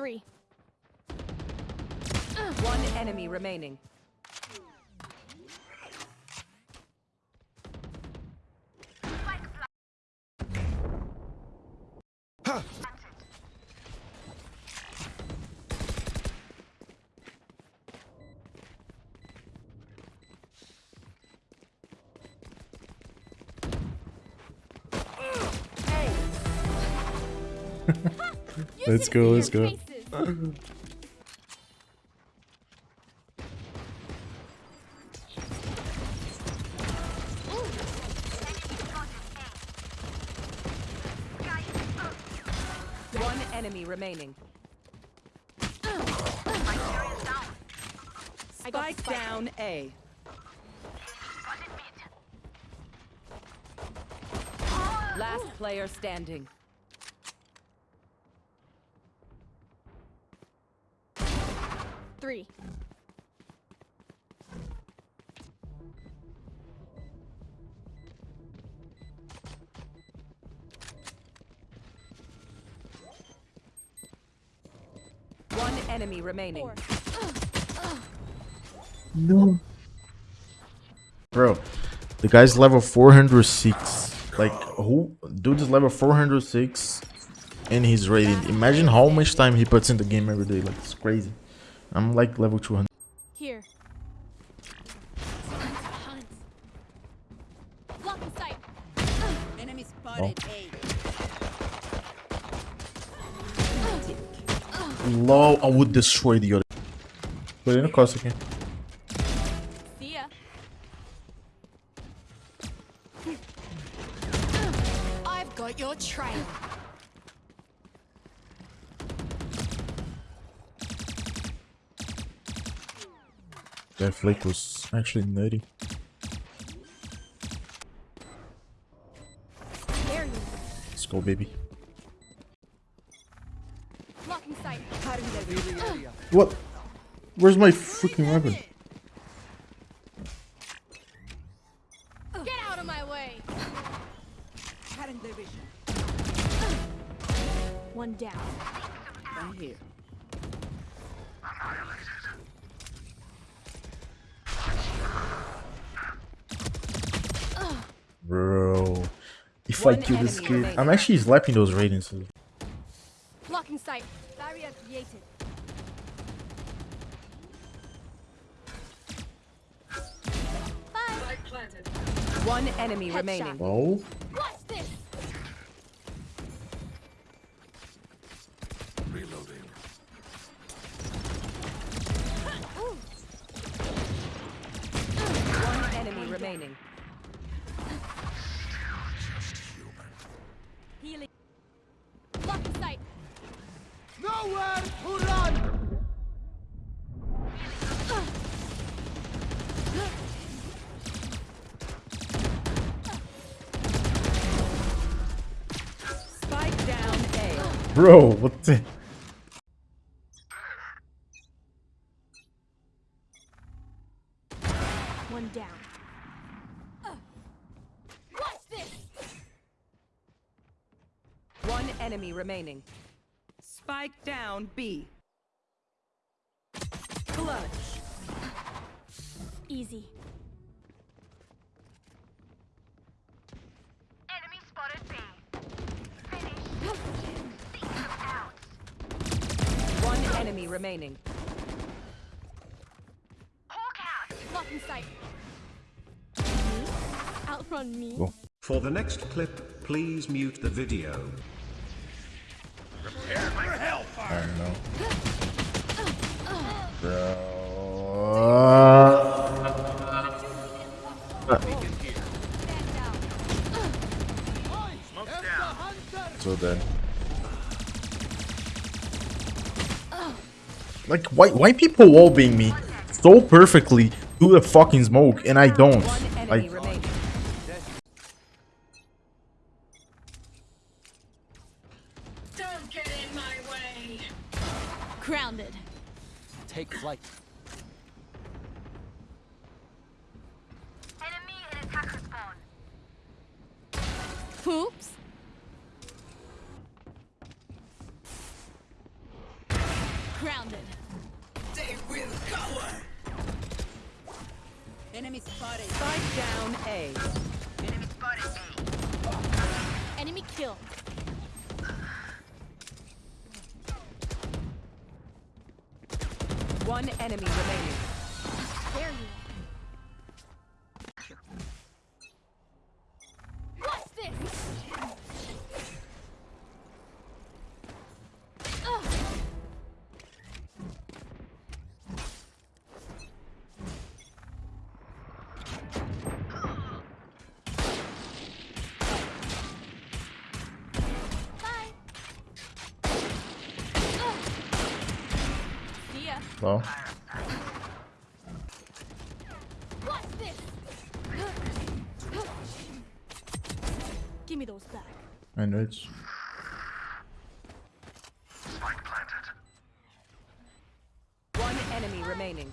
Three. One enemy remaining. Let's go, let's go. One enemy remaining. Spike down A. Last player standing. Three. One enemy remaining. Four. No. Bro, the guy's level 406. Like, who? Dude is level 406 and he's rated. Imagine how much time he puts in the game every day. Like, it's crazy. I'm like level 200. Here. Hunt. Blocking. Enemy spotted oh. A. Low, I would destroy the other. Put in a cost again. See ya. I've got your trail. That flick was actually nutty. There you Let's go, baby. What? Where's my freaking weapon? Get out of my way. Cutting their vision. One down. I'm here. Bro. If One I kill this kid. I'm actually slapping those ratings. Blocking sight. Barrier created. Bye. One enemy Headshot. remaining. Oh? Bro, what the? One down. Watch this. One enemy remaining. Spike down B. Clutch. Easy. Enemy spotted B. Finish. Seek them out. One enemy remaining. Hawk out. Blocking sight. Outrun me. Go. For the next clip, please mute the video. I don't know. Bro. Stand down. So then. Like, why, why people wallbang me so perfectly do the fucking smoke and I don't? Like, remaining. Don't get in my way. Grounded. Enemy spotted. Fight down A. Enemy spotted B. Enemy kill. One enemy remaining. There you. Well, What's this? Give me those back. I know it's. One enemy remaining.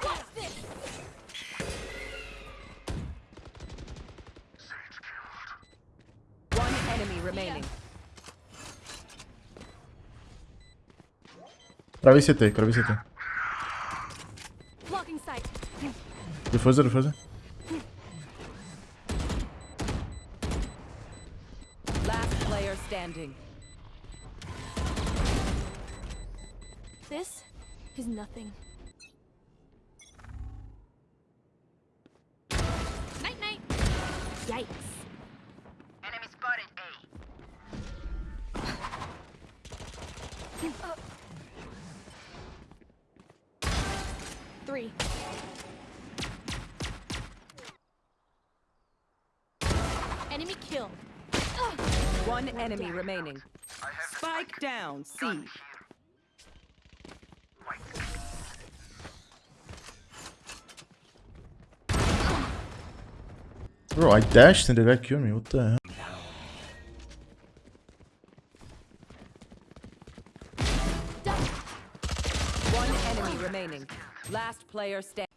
What's this? One enemy remaining. Prawie CT, prawie CT. Blocking sight. Defuser, defuser. Last player standing. This is nothing. Night night. Yikes. Enemy spotted A. Three. Enemy kill. Ugh. One enemy remaining. Spike down C. Bro, I dashed and the guy killed me. What the hell? Last player standing.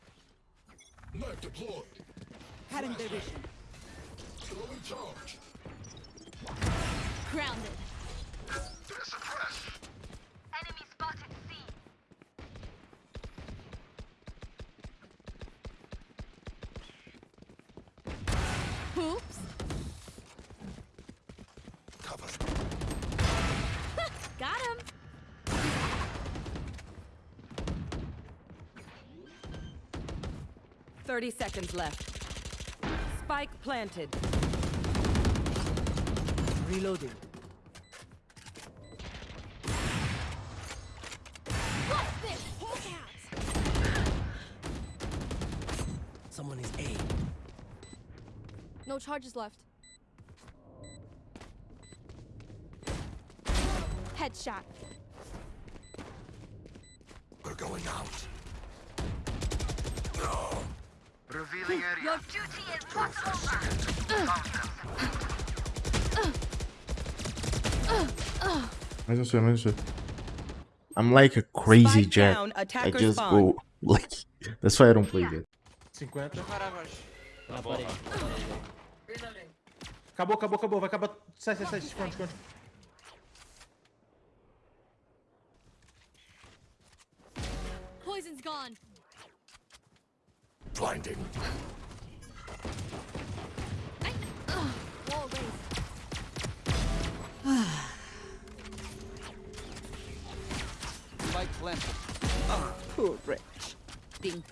Grounded. 30 seconds left. Spike planted. Reloading. What's this? Out! Someone is A. No charges left. Headshot. Revealing area. Your duty is not over. Mais um sei, mais um sei. I'm like a crazy down, I just go like. That's why I don't play good. 50. Na parede. Reloading. Acabou, acabou, acabou. Vai acabar. Sai, sai, sai. Esconde, esconde. Poison's gone. Blinding. Night. Ugh. Wall raised. Spike planted. Poor Rich. Ding.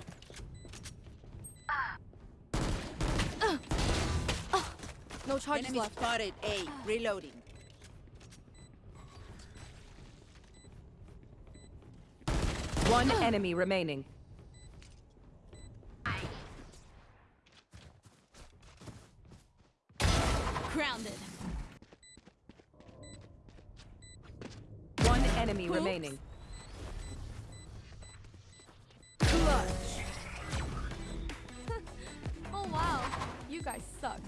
No charges Enemy left. spotted A. Reloading. One enemy remaining. Guys suck.